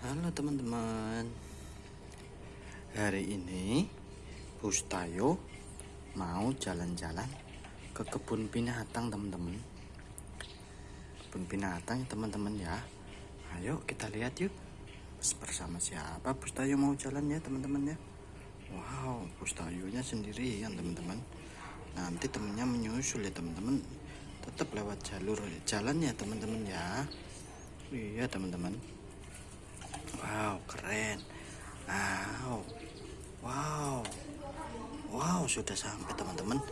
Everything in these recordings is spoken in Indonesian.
Halo teman-teman. Hari ini Bustayo mau jalan-jalan ke kebun binatang teman-teman. Kebun binatang ya teman-teman ya. Ayo kita lihat yuk. Bersama siapa Bustayo mau jalan ya teman-teman ya? Wow Bustayonya sendirian teman-teman. Nanti temennya menyusul ya teman-teman. Tetap lewat jalur jalan ya teman-teman ya. Iya teman-teman Wow, keren. Wow. Wow. Wow, sudah sampai teman-teman.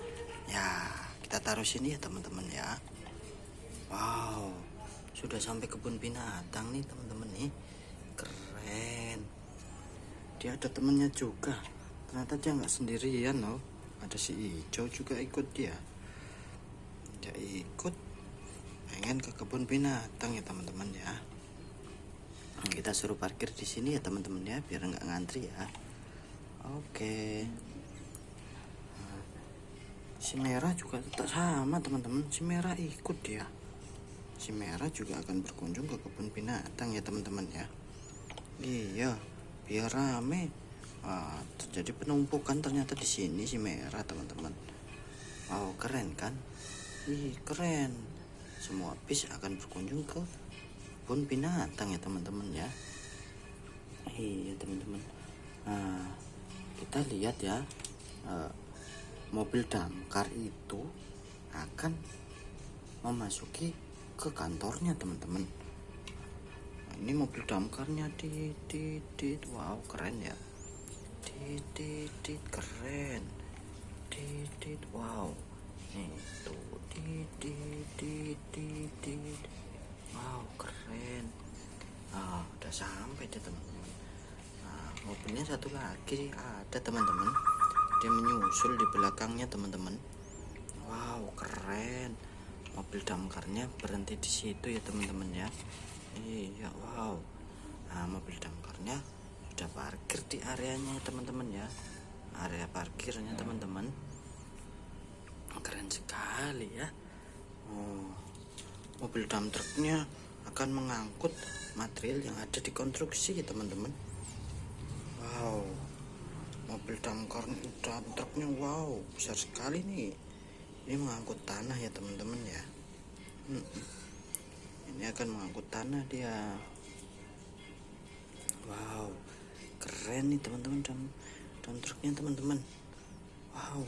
Ya, kita taruh sini ya teman-teman ya. Wow. Sudah sampai kebun binatang nih teman-teman nih. Keren. Dia ada temennya juga. Ternyata dia nggak sendirian loh. Ada si hijau juga ikut dia. Dia ikut pengen ke kebun binatang ya teman-teman ya kita suruh parkir di sini ya teman-teman ya biar nggak ngantri ya oke nah, si merah juga tetap sama teman-teman. Si merah ikut dia si merah juga akan berkunjung ke kebun binatang ya teman-teman ya. Iya biar rame. Wah, terjadi penumpukan ternyata di sini si merah teman-teman. Wow keren kan? Ih, keren. Semua bis akan berkunjung ke kebun binatang ya teman-teman ya. Iya teman-teman. Nah kita lihat ya. Uh, mobil damkar itu akan memasuki ke kantornya teman-teman. Nah, ini mobil damkarnya di di di wow keren ya. Di di di keren. Di di wow. Nih tuh. Di di di di di wow keren. Ah udah sampai deh teman-teman. Nah, mobilnya satu lagi. Ada teman-teman. Dia menyusul di belakangnya teman-teman. Wow keren. Mobil damkarnya berhenti di situ ya teman-teman ya. Iya wow. Nah mobil damkarnya sudah parkir di areanya teman-teman ya. Area parkirnya teman-teman. Keren sekali ya. Oh mobil dump truknya akan mengangkut material yang ada di konstruksi teman-teman. Wow mobil damkar dump truknya wow besar sekali nih. Ini mengangkut tanah ya teman-teman ya. Hmm. ini akan mengangkut tanah dia. Wow keren nih teman-teman dump truknya teman-teman. Wow.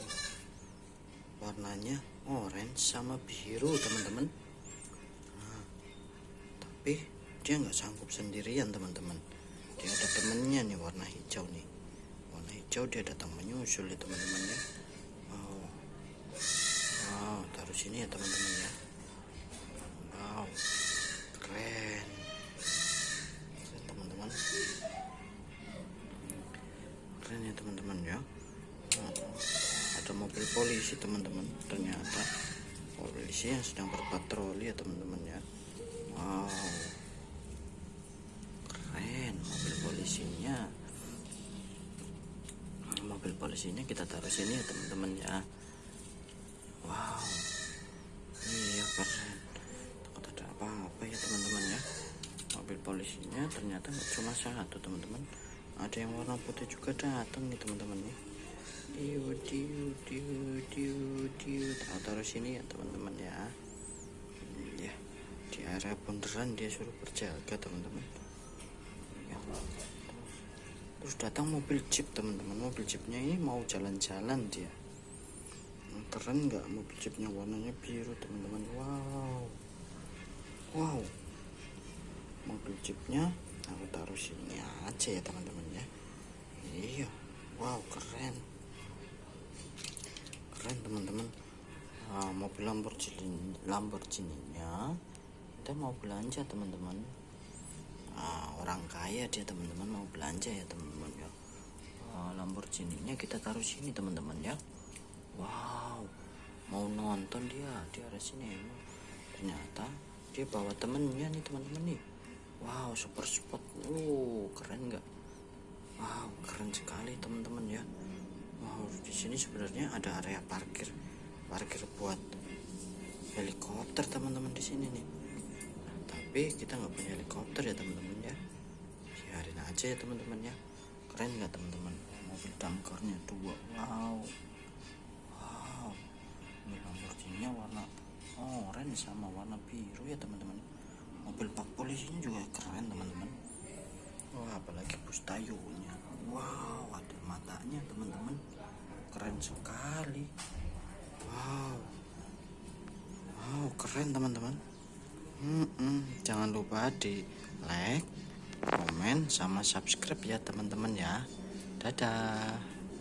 Warnanya orange sama biru teman-teman. Tapi dia nggak sanggup sendirian teman-teman. Dia ada temennya nih warna hijau nih warna hijau dia datang menyusul ya teman-teman ya. Wow wow taruh sini ya teman-teman ya. Wow keren. Teman-teman. Keren ya teman-teman ya. Ada mobil polisi teman-teman. Ternyata polisi yang sedang berpatroli ya teman-teman ya. Wow Keren mobil polisinya Polisinya kita taruh sini ya teman-teman ya. Wow. Iya keren. Takut ada apa-apa ya teman-teman ya. Mobil polisinya ternyata nggak cuma satu teman-teman. Ada yang warna putih juga datang nih teman-teman ya. Diu diu diu diu diu. Taruh sini ya teman-teman ya. Di area bundaran dia suruh berjaga teman-teman. ya. Terus datang mobil jeep teman-teman. Mobil jeepnya ini mau jalan-jalan dia. Keren nggak? Mobil jeepnya warnanya biru teman-teman. Wow. Wow. Mobil jeepnya aku taruh sini aja ya teman-teman ya. Iya. Wow keren. Keren teman-teman. Nah, mobil Lamborghini Lamborghini nya kita mau belanja teman-teman. Nah, orang kaya dia teman-teman mau belanja ya teman-teman ya uh, Lamborghini nya kita taruh sini teman-teman ya. Wow mau nonton dia di arah sini ternyata dia bawa temennya nih teman-teman nih. Wow super spot. Wow keren nggak? Wow keren sekali teman-teman ya. Wow di sini sebenarnya ada area parkir parkir buat helikopter teman-teman di sini nih. Tapi kita nggak punya helikopter ya teman-teman ya. Ya aja ya teman-teman ya. Keren nggak teman-teman damkarnya dua. Wow. Wow. Ini Lamborghini warna oranye sama warna biru ya teman-teman. Mobil bak polisinya juga keren teman-teman. Wah apalagi bus tayunya wow ada matanya teman-teman. Keren sekali. Wow. Wow keren teman-teman. Hmm, hmm, jangan lupa di like, komen, sama subscribe ya teman-teman ya. 哒哒。